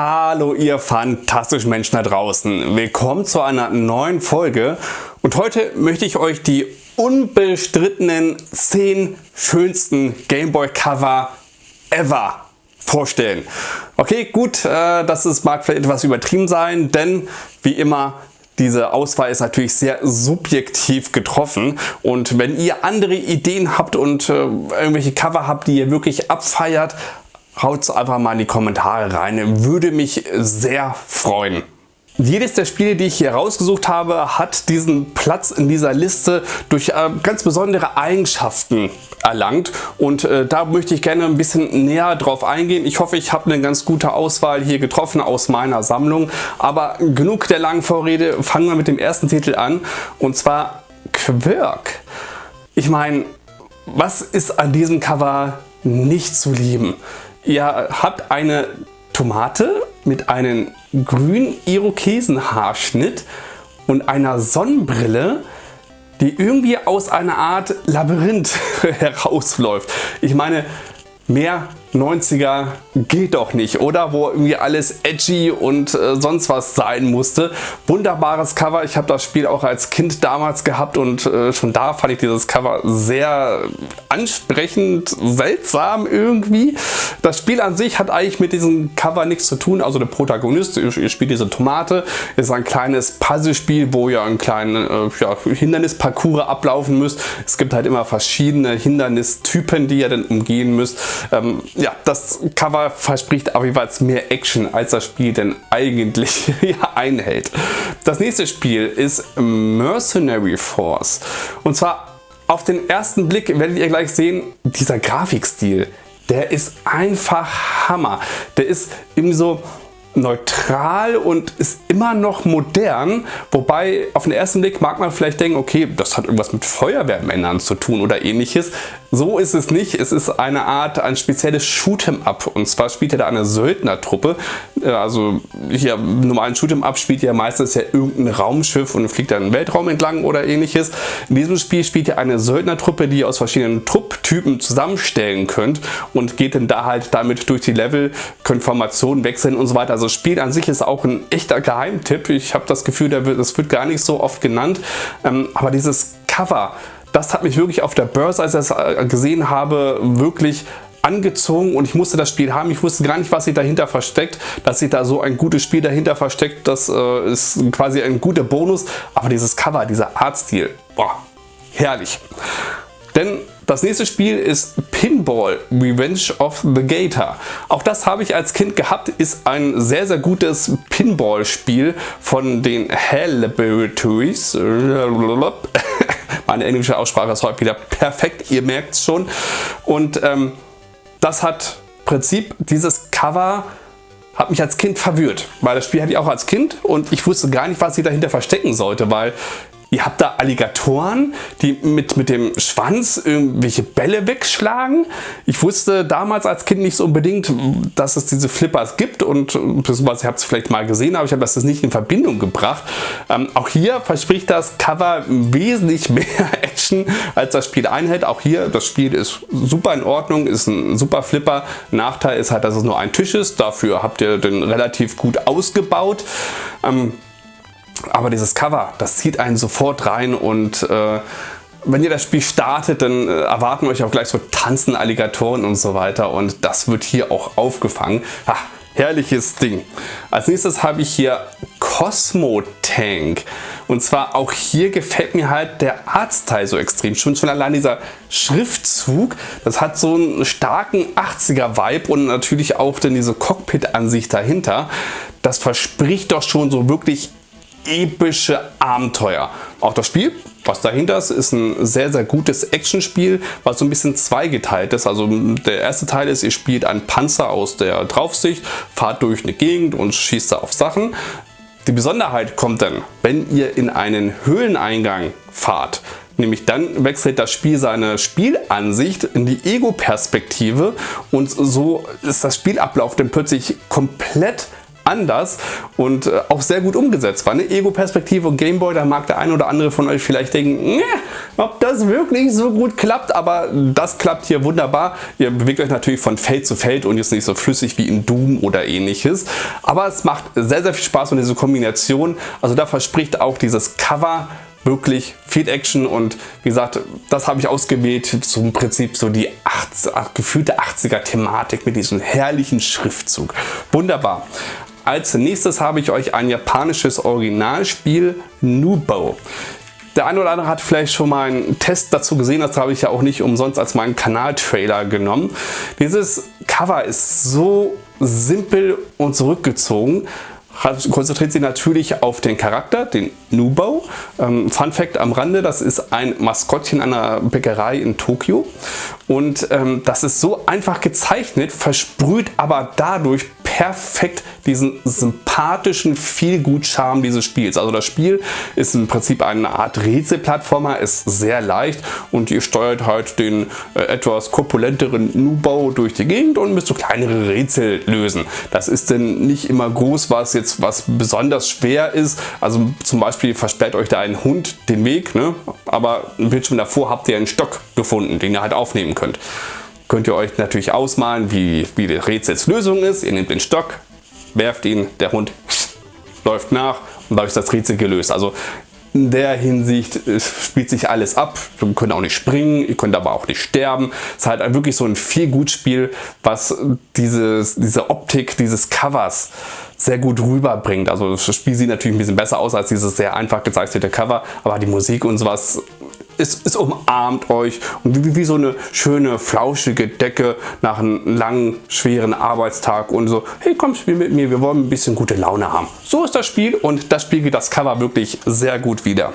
Hallo ihr fantastischen Menschen da draußen. Willkommen zu einer neuen Folge und heute möchte ich euch die unbestrittenen 10 schönsten Gameboy Cover ever vorstellen. Okay, gut, äh, das ist, mag vielleicht etwas übertrieben sein, denn wie immer diese Auswahl ist natürlich sehr subjektiv getroffen und wenn ihr andere Ideen habt und äh, irgendwelche Cover habt, die ihr wirklich abfeiert, haut einfach mal in die Kommentare rein. Würde mich sehr freuen. Jedes der Spiele, die ich hier rausgesucht habe, hat diesen Platz in dieser Liste durch äh, ganz besondere Eigenschaften erlangt und äh, da möchte ich gerne ein bisschen näher drauf eingehen. Ich hoffe, ich habe eine ganz gute Auswahl hier getroffen aus meiner Sammlung, aber genug der langen Vorrede, fangen wir mit dem ersten Titel an und zwar Quirk. Ich meine, was ist an diesem Cover nicht zu lieben? Ihr habt eine Tomate mit einem grünen Irokesenhaarschnitt und einer Sonnenbrille, die irgendwie aus einer Art Labyrinth herausläuft. Ich meine, mehr 90er geht doch nicht, oder? Wo irgendwie alles edgy und äh, sonst was sein musste. Wunderbares Cover. Ich habe das Spiel auch als Kind damals gehabt und äh, schon da fand ich dieses Cover sehr ansprechend, seltsam irgendwie. Das Spiel an sich hat eigentlich mit diesem Cover nichts zu tun. Also der Protagonist, ihr, spielt diese Tomate, ist ein kleines Puzzlespiel, wo ihr einen kleinen äh, ja, Hindernisparcours ablaufen müsst. Es gibt halt immer verschiedene Hindernistypen, die ihr dann umgehen müsst. Ähm, ja, das Cover verspricht aber jeweils mehr Action, als das Spiel denn eigentlich einhält. Das nächste Spiel ist Mercenary Force. Und zwar auf den ersten Blick werdet ihr gleich sehen, dieser Grafikstil, der ist einfach Hammer. Der ist irgendwie so neutral und ist immer noch modern, wobei auf den ersten Blick mag man vielleicht denken, okay, das hat irgendwas mit Feuerwehrmännern zu tun oder ähnliches. So ist es nicht. Es ist eine Art, ein spezielles Shoot'em-up und zwar spielt er da eine Söldnertruppe. Äh, also hier normalen Shoot'em-up spielt ja meistens ja irgendein Raumschiff und fliegt dann im Weltraum entlang oder ähnliches. In diesem Spiel spielt ihr eine Söldnertruppe, die ihr aus verschiedenen Trupptypen zusammenstellen könnt und geht dann da halt damit durch die Level, könnt Formationen wechseln und so weiter. Also das Spiel an sich ist auch ein echter Geheimtipp. Ich habe das Gefühl, das wird gar nicht so oft genannt. Ähm, aber dieses Cover, das hat mich wirklich auf der Börse, als ich das äh, gesehen habe, wirklich angezogen und ich musste das Spiel haben. Ich wusste gar nicht, was sich dahinter versteckt. Dass sich da so ein gutes Spiel dahinter versteckt, das äh, ist quasi ein guter Bonus. Aber dieses Cover, dieser Artstil, boah, herrlich. Das nächste Spiel ist Pinball Revenge of the Gator. Auch das habe ich als Kind gehabt, ist ein sehr sehr gutes Pinball-Spiel von den Hell Laboratories. Meine englische Aussprache ist heute wieder perfekt, ihr merkt es schon. Und ähm, das hat Prinzip, dieses Cover hat mich als Kind verwirrt, weil das Spiel hatte ich auch als Kind und ich wusste gar nicht, was ich dahinter verstecken sollte, weil Ihr habt da Alligatoren, die mit, mit dem Schwanz irgendwelche Bälle wegschlagen. Ich wusste damals als Kind nicht so unbedingt, dass es diese Flippers gibt und beziehungsweise ihr habt es vielleicht mal gesehen, aber ich habe das nicht in Verbindung gebracht. Ähm, auch hier verspricht das Cover wesentlich mehr Action, als das Spiel einhält. Auch hier, das Spiel ist super in Ordnung, ist ein super Flipper. Nachteil ist halt, dass es nur ein Tisch ist. Dafür habt ihr den relativ gut ausgebaut. Ähm, aber dieses Cover, das zieht einen sofort rein und äh, wenn ihr das Spiel startet, dann äh, erwarten euch auch gleich so tanzen Alligatoren und so weiter und das wird hier auch aufgefangen. Ha, herrliches Ding. Als nächstes habe ich hier Cosmo Tank. Und zwar auch hier gefällt mir halt der Artstyle so extrem. Schon, schon allein dieser Schriftzug, das hat so einen starken 80er Vibe und natürlich auch dann diese Cockpit-Ansicht dahinter. Das verspricht doch schon so wirklich epische Abenteuer. Auch das Spiel, was dahinter ist, ist ein sehr, sehr gutes Actionspiel, was so ein bisschen zweigeteilt ist. Also der erste Teil ist, ihr spielt einen Panzer aus der Draufsicht, fahrt durch eine Gegend und schießt da auf Sachen. Die Besonderheit kommt dann, wenn ihr in einen Höhleneingang fahrt. Nämlich dann wechselt das Spiel seine Spielansicht in die Ego-Perspektive und so ist das Spielablauf dann plötzlich komplett anders und äh, auch sehr gut umgesetzt war. Ne? Ego-Perspektive und Gameboy, da mag der ein oder andere von euch vielleicht denken, ob das wirklich so gut klappt, aber das klappt hier wunderbar. Ihr bewegt euch natürlich von Feld zu Feld und ist nicht so flüssig wie in Doom oder ähnliches, aber es macht sehr, sehr viel Spaß und diese Kombination, also da verspricht auch dieses Cover wirklich viel Action und wie gesagt, das habe ich ausgewählt zum Prinzip so die 80, gefühlte 80er Thematik mit diesem herrlichen Schriftzug. Wunderbar. Als nächstes habe ich euch ein japanisches Originalspiel Nubo. Der eine oder andere hat vielleicht schon mal einen Test dazu gesehen, das habe ich ja auch nicht umsonst als meinen Kanaltrailer genommen. Dieses Cover ist so simpel und zurückgezogen konzentriert sich natürlich auf den Charakter, den Nubo. Ähm, Fun Fact am Rande, das ist ein Maskottchen einer Bäckerei in Tokio. Und ähm, das ist so einfach gezeichnet, versprüht aber dadurch perfekt diesen sympathischen Feelgood-Charme dieses Spiels. Also das Spiel ist im Prinzip eine Art Rätselplattformer, ist sehr leicht und ihr steuert halt den äh, etwas korpulenteren Nubo durch die Gegend und müsst so kleinere Rätsel lösen. Das ist denn nicht immer groß, was jetzt was besonders schwer ist. Also zum Beispiel versperrt euch da ein Hund den Weg, ne? aber im Bildschirm davor habt ihr einen Stock gefunden, den ihr halt aufnehmen könnt könnt ihr euch natürlich ausmalen, wie, wie die Rätselslösung ist. Ihr nehmt den Stock, werft ihn, der Hund läuft nach und dadurch ist das Rätsel gelöst. Also in der Hinsicht spielt sich alles ab. Ihr könnt auch nicht springen, ihr könnt aber auch nicht sterben. Es ist halt wirklich so ein viel gut Spiel, was dieses, diese Optik dieses Covers sehr gut rüberbringt. Also das Spiel sieht natürlich ein bisschen besser aus als dieses sehr einfach gezeichnete Cover, aber die Musik und sowas es, es umarmt euch und wie, wie, so eine schöne flauschige Decke nach einem langen, schweren Arbeitstag und so, hey komm, spiel mit mir, wir wollen ein bisschen gute Laune haben. So ist das Spiel und das spiegelt das Cover wirklich sehr gut wieder.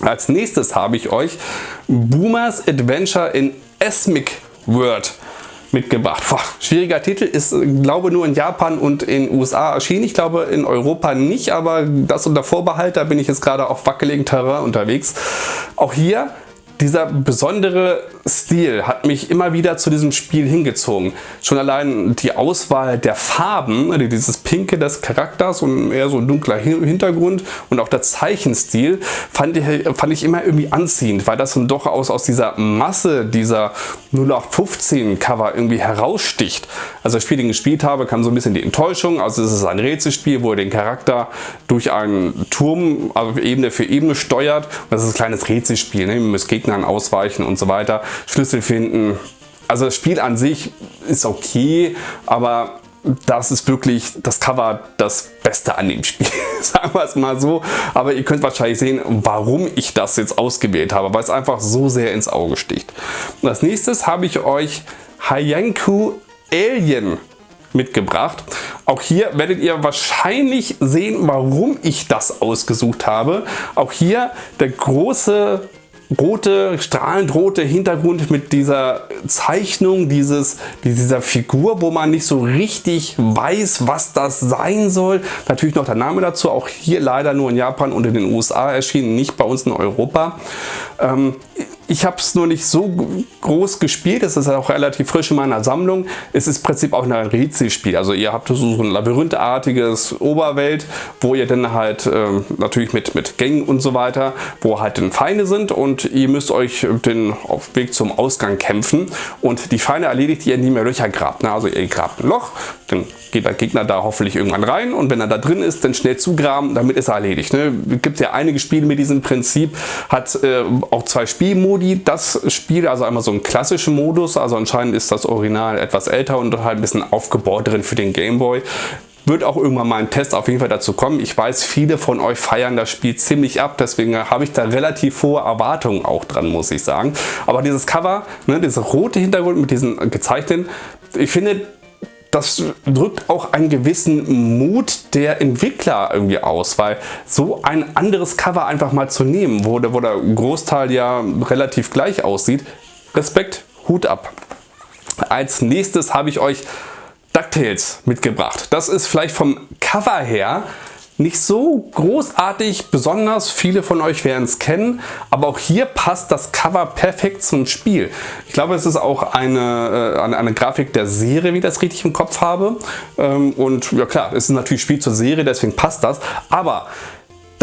Als nächstes habe ich euch Boomers Adventure in Esmic World mitgebracht. Boah, schwieriger Titel, ist glaube nur in Japan und in USA erschienen. Ich glaube in Europa nicht, aber das unter Vorbehalt, da bin ich jetzt gerade auf wackeligen Terrain unterwegs. Auch hier dieser besondere Stil hat mich immer wieder zu diesem Spiel hingezogen. Schon allein die Auswahl der Farben, also dieses Pinke des Charakters und eher so ein dunkler Hintergrund und auch der Zeichenstil fand ich, fand ich immer irgendwie anziehend, weil das dann doch aus, aus dieser Masse dieser 0815 Cover irgendwie heraussticht. Also das Spiel, den ich gespielt habe, kam so ein bisschen die Enttäuschung. Also es ist ein Rätselspiel, wo ihr den Charakter durch einen Turm, also Ebene für Ebene steuert. Und das ist ein kleines Rätselspiel. Ne? Ihr müsst Gegner Gegnern ausweichen und so weiter, Schlüssel finden. Also das Spiel an sich ist okay, aber das ist wirklich das Cover das Beste an dem Spiel, sagen wir es mal so. Aber ihr könnt wahrscheinlich sehen, warum ich das jetzt ausgewählt habe, weil es einfach so sehr ins Auge sticht. als nächstes habe ich euch Hayanku Alien mitgebracht. Auch hier werdet ihr wahrscheinlich sehen, warum ich das ausgesucht habe. Auch hier der große rote, strahlend rote Hintergrund mit dieser Zeichnung dieses, dieser Figur, wo man nicht so richtig weiß, was das sein soll. Natürlich noch der Name dazu, auch hier leider nur in Japan und in den USA erschienen, nicht bei uns in Europa. Ähm, ich habe es nur nicht so groß gespielt, es ist auch relativ frisch in meiner Sammlung. Es ist im Prinzip auch ein Rätselspiel. Also ihr habt so ein labyrinthartiges Oberwelt, wo ihr dann halt äh, natürlich mit, mit Gängen und so weiter, wo halt dann Feinde sind und ihr müsst euch den auf Weg zum Ausgang kämpfen und die Feinde erledigt ihr, indem ihr Löcher grabt. Ne? Also ihr grabt ein Loch, dann geht der Gegner da hoffentlich irgendwann rein und wenn er da drin ist, dann schnell zugraben, damit ist er erledigt. Ne? Gibt ja einige Spiele mit diesem Prinzip, hat äh, auch zwei Spielmodi. Das Spiel, also einmal so einen klassischen Modus, also anscheinend ist das Original etwas älter und halt ein bisschen aufgebaut drin für den Gameboy. Wird auch irgendwann mal ein Test auf jeden Fall dazu kommen. Ich weiß, viele von euch feiern das Spiel ziemlich ab, deswegen habe ich da relativ hohe Erwartungen auch dran, muss ich sagen. Aber dieses Cover, ne, dieser rote Hintergrund mit diesen gezeichneten, ich finde, das drückt auch einen gewissen Mut der Entwickler irgendwie aus, weil so ein anderes Cover einfach mal zu nehmen, wo der, wo der Großteil ja relativ gleich aussieht, Respekt, Hut ab. Als nächstes habe ich euch DuckTales mitgebracht. Das ist vielleicht vom Cover her nicht so großartig besonders, viele von euch werden es kennen, aber auch hier passt das Cover perfekt zum Spiel. Ich glaube es ist auch eine, äh, eine, eine Grafik der Serie, wie ich das richtig im Kopf habe. Ähm, und ja klar, es ist natürlich Spiel zur Serie, deswegen passt das, aber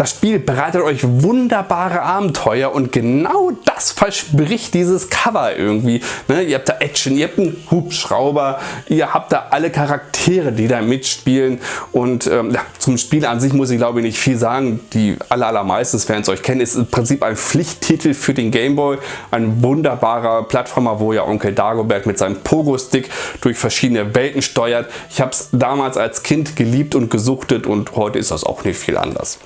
das Spiel bereitet euch wunderbare Abenteuer und genau das verspricht dieses Cover irgendwie. Ne? Ihr habt da Action, ihr habt einen Hubschrauber, ihr habt da alle Charaktere, die da mitspielen und ähm, ja, zum Spiel an sich muss ich glaube ich nicht viel sagen. Die aller, allermeisten Fans euch kennen, ist im Prinzip ein Pflichttitel für den Gameboy. Ein wunderbarer Plattformer, wo ja Onkel Dagobert mit seinem Pogo-Stick durch verschiedene Welten steuert. Ich habe es damals als Kind geliebt und gesuchtet und heute ist das auch nicht viel anders.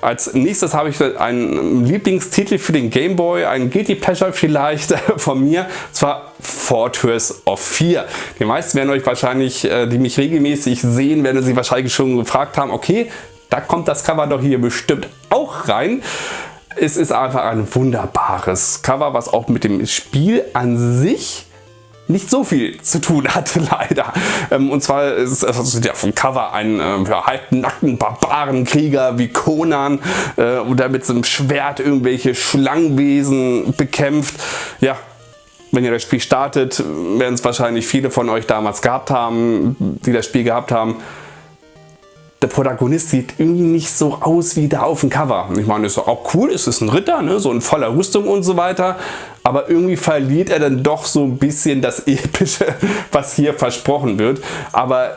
Als nächstes habe ich einen Lieblingstitel für den Game Boy, ein Guilty Pleasure vielleicht von mir, zwar Fortress of 4. Die meisten werden euch wahrscheinlich, äh, die mich regelmäßig sehen, werden sich wahrscheinlich schon gefragt haben, okay, da kommt das Cover doch hier bestimmt auch rein. Es ist einfach ein wunderbares Cover, was auch mit dem Spiel an sich nicht so viel zu tun hatte leider. Ähm, und zwar ist also ja vom Cover ein äh, ja, halbnackten Barbarenkrieger wie Conan äh, oder mit so einem Schwert irgendwelche Schlangenwesen bekämpft. Ja, wenn ihr das Spiel startet, werden es wahrscheinlich viele von euch damals gehabt haben, die das Spiel gehabt haben der Protagonist sieht irgendwie nicht so aus wie da auf dem Cover. Ich meine, ist auch cool, es ist ein Ritter, ne? so in voller Rüstung und so weiter, aber irgendwie verliert er dann doch so ein bisschen das Epische, was hier versprochen wird. Aber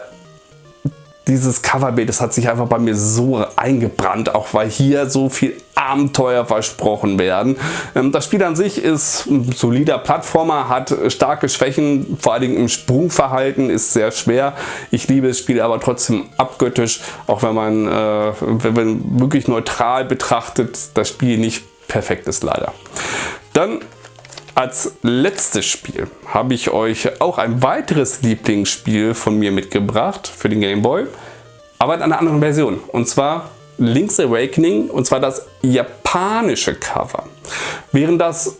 dieses Coverbild, das hat sich einfach bei mir so eingebrannt, auch weil hier so viel Abenteuer versprochen werden. Ähm, das Spiel an sich ist ein solider Plattformer, hat starke Schwächen, vor allen Dingen im Sprungverhalten ist sehr schwer. Ich liebe das Spiel aber trotzdem abgöttisch, auch wenn man, äh, wenn man wirklich neutral betrachtet, das Spiel nicht perfekt ist leider. Dann als letztes Spiel habe ich euch auch ein weiteres Lieblingsspiel von mir mitgebracht für den Game Boy, aber in einer anderen Version. Und zwar Link's Awakening und zwar das japanische Cover. Während das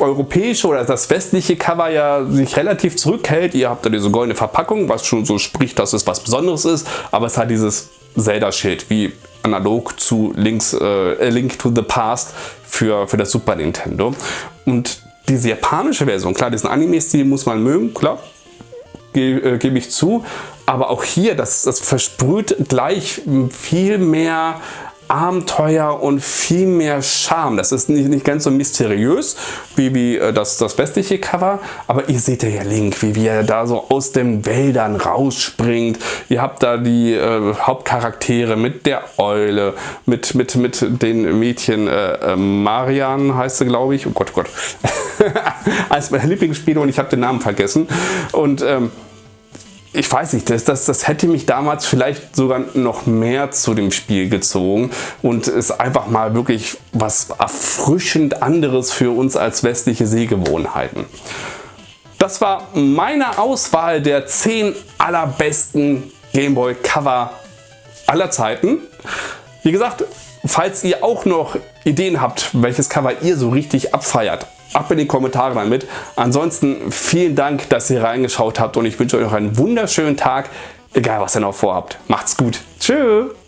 europäische oder das westliche Cover ja sich relativ zurückhält. Ihr habt da diese goldene Verpackung, was schon so spricht, dass es was Besonderes ist, aber es hat dieses Zelda-Schild, wie analog zu Link's, äh, Link to the Past für, für das Super Nintendo. Und diese japanische Version, klar, diesen Anime-Stil muss man mögen, klar, äh, gebe ich zu. Aber auch hier, das, das versprüht gleich viel mehr Abenteuer und viel mehr Charme. Das ist nicht, nicht ganz so mysteriös wie, wie äh, das, das westliche Cover, aber ihr seht ja Link, wie, wie er da so aus den Wäldern rausspringt. Ihr habt da die äh, Hauptcharaktere mit der Eule, mit, mit, mit den Mädchen, äh, äh Marian heißt sie glaube ich, oh Gott, oh Gott, als mein Lieblingsspiel und ich habe den Namen vergessen und ähm, ich weiß nicht, das, das, das hätte mich damals vielleicht sogar noch mehr zu dem Spiel gezogen und ist einfach mal wirklich was erfrischend anderes für uns als westliche Sehgewohnheiten. Das war meine Auswahl der 10 allerbesten Gameboy Cover aller Zeiten. Wie gesagt, falls ihr auch noch Ideen habt, welches Cover ihr so richtig abfeiert, ab in die Kommentare damit. Ansonsten vielen Dank, dass ihr reingeschaut habt und ich wünsche euch noch einen wunderschönen Tag, egal was ihr noch vorhabt. Macht's gut. Tschüss.